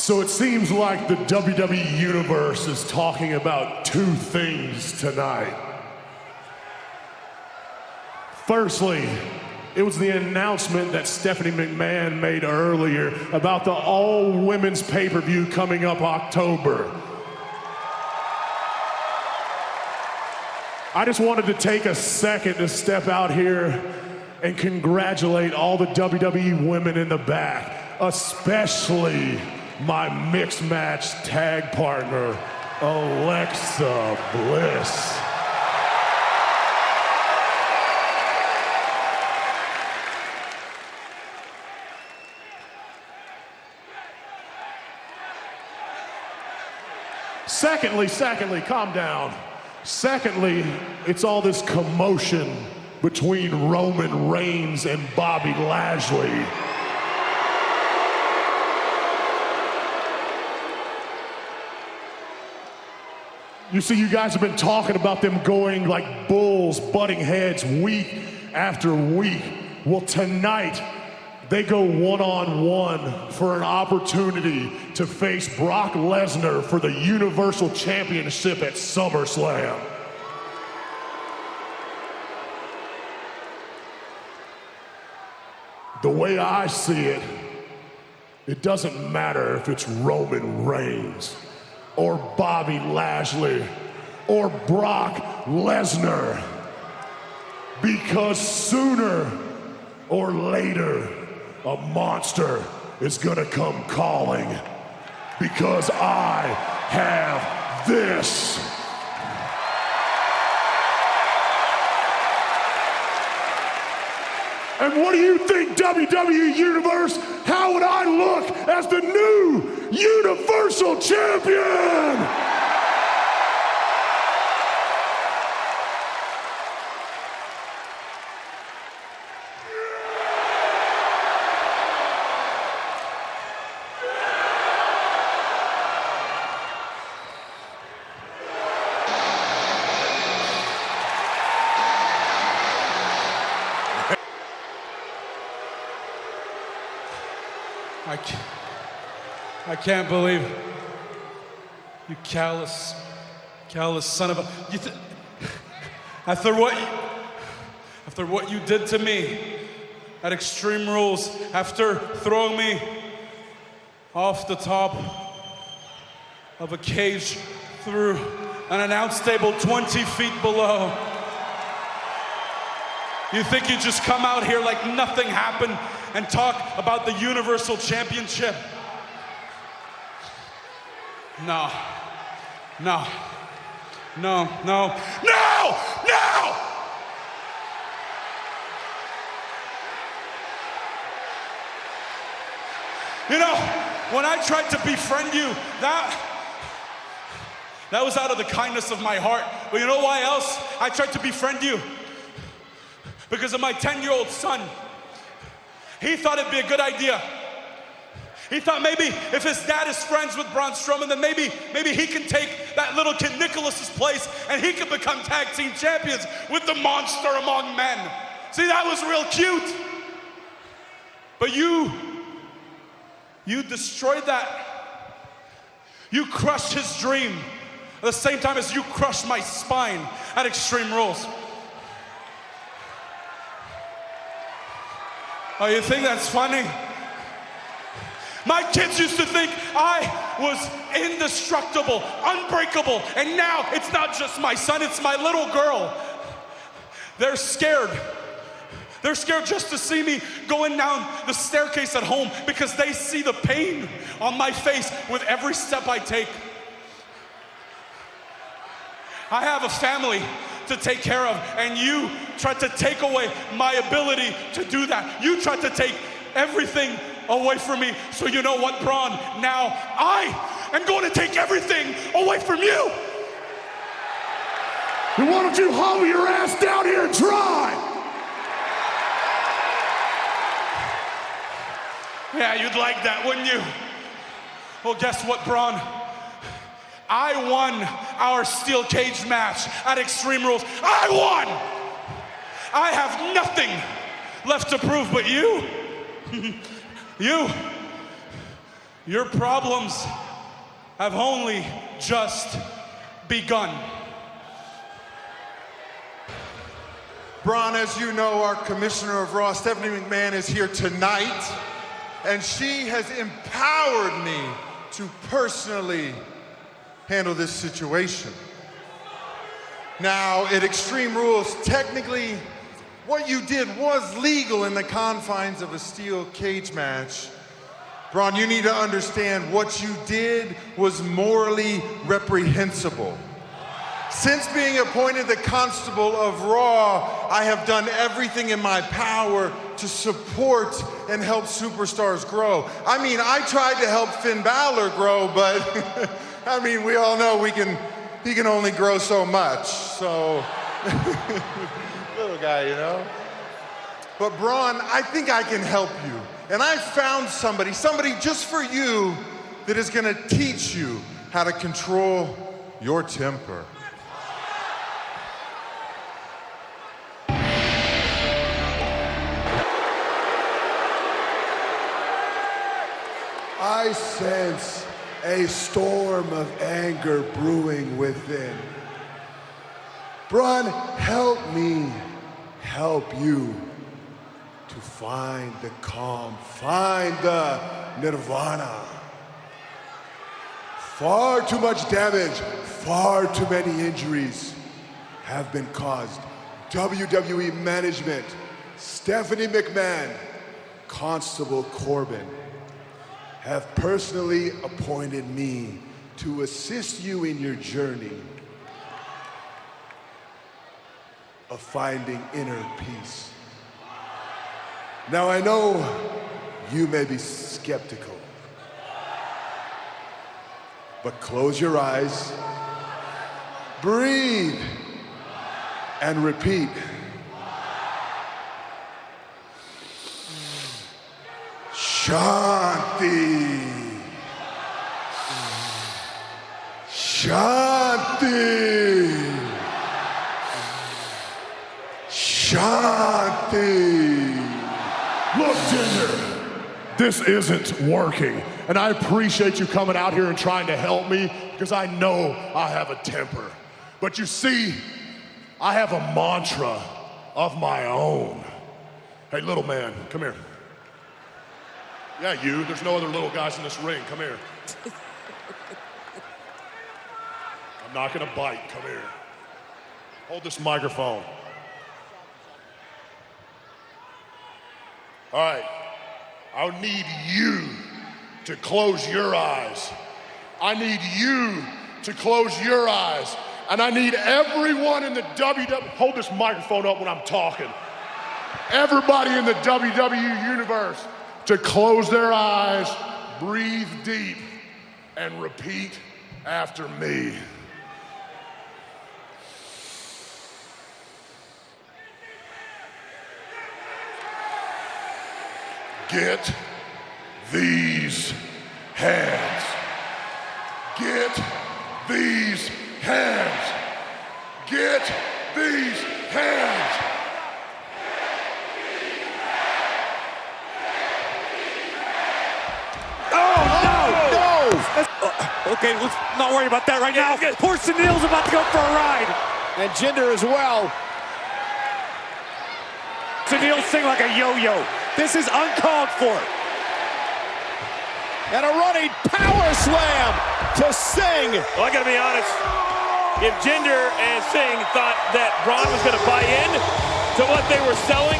So it seems like the WWE Universe is talking about two things tonight. Firstly, it was the announcement that Stephanie McMahon made earlier about the all women's pay per view coming up October. I just wanted to take a second to step out here and congratulate all the WWE women in the back, especially my mixed match tag partner, Alexa Bliss. Secondly, secondly, calm down. Secondly, it's all this commotion between Roman Reigns and Bobby Lashley. You see, you guys have been talking about them going like bulls, butting heads week after week. Well, tonight, they go one on one for an opportunity to face Brock Lesnar for the Universal Championship at SummerSlam. The way I see it, it doesn't matter if it's Roman Reigns or Bobby Lashley or Brock Lesnar because sooner or later a monster is gonna come calling because I have this. What do you think, WWE Universe? How would I look as the new Universal Champion? I can't, believe you callous, callous son of a. Th- after what, you, after what you did to me at Extreme Rules, after throwing me off the top of a cage through an announce table 20 feet below. You think you just come out here like nothing happened and talk about the Universal Championship? No. No. No, no, no, no! You know, when I tried to befriend you, that that was out of the kindness of my heart. But you know why else I tried to befriend you? Because of my 10-year-old son. He thought it'd be a good idea. He thought maybe if his dad is friends with Braun Strowman, then maybe maybe he can take that little kid Nicholas's place and he could become tag team champions with the monster among men. See, that was real cute. But you, you destroyed that. You crushed his dream at the same time as you crushed my spine at Extreme Rules. Oh, you think that's funny? My kids used to think I was indestructible, unbreakable, and now it's not just my son, it's my little girl. They're scared. They're scared just to see me going down the staircase at home because they see the pain on my face with every step I take. I have a family to take care of, and you tried to take away my ability to do that. You tried to take everything away from me. So, you know what, Braun? Now I am going to take everything away from you. And why don't you haul your ass down here and try? Yeah, you'd like that, wouldn't you? Well, guess what, Braun? I won our steel cage match at Extreme Rules. I won! I have nothing left to prove, but you, you, Your problems have only just begun. Braun, as you know, our commissioner of Raw, Stephanie McMahon, is here tonight, and she has empowered me to personally handle this situation. Now, at Extreme Rules, technically, what you did was legal in the confines of a steel cage match. Braun, you need to understand what you did was morally reprehensible. Since being appointed the constable of Raw, I have done everything in my power to support and help superstars grow. I mean, I tried to help Finn Balor grow, but I mean, we all know we can, he can only grow so much. So, little guy, you know? But Braun, I think I can help you. And I found somebody, somebody just for you, that is gonna teach you how to control your temper. I sense a storm of anger brewing within. Braun, help me help you to find the calm, find the nirvana. Far too much damage, far too many injuries have been caused. WWE management, Stephanie McMahon, Constable Corbin, have personally appointed me to assist you in your journey of finding inner peace. Now I know you may be skeptical, but close your eyes, breathe, and repeat. Shanti. Shanti. Shanti. Look, Jinder, this isn't working. And I appreciate you coming out here and trying to help me because I know I have a temper. But you see, I have a mantra of my own. Hey, little man, come here. Yeah, you. There's no other little guys in this ring. Come here. I'm not gonna bite. Come here. Hold this microphone. All right. I need you to close your eyes. I need you to close your eyes. And I need everyone in the WWE, hold this microphone up when I'm talking. Everybody in the WWE universe to close their eyes, breathe deep, and repeat after me. Get these hands. Get these hands. Get these hands. Okay, let's not worry about that right now. Poor Sunil's about to go for a ride. And Jinder as well. Sunil Singh like a yo-yo. This is uncalled for. And a running power slam to Singh. Well, I gotta be honest. If Jinder and Singh thought that Braun was gonna buy in to what they were selling,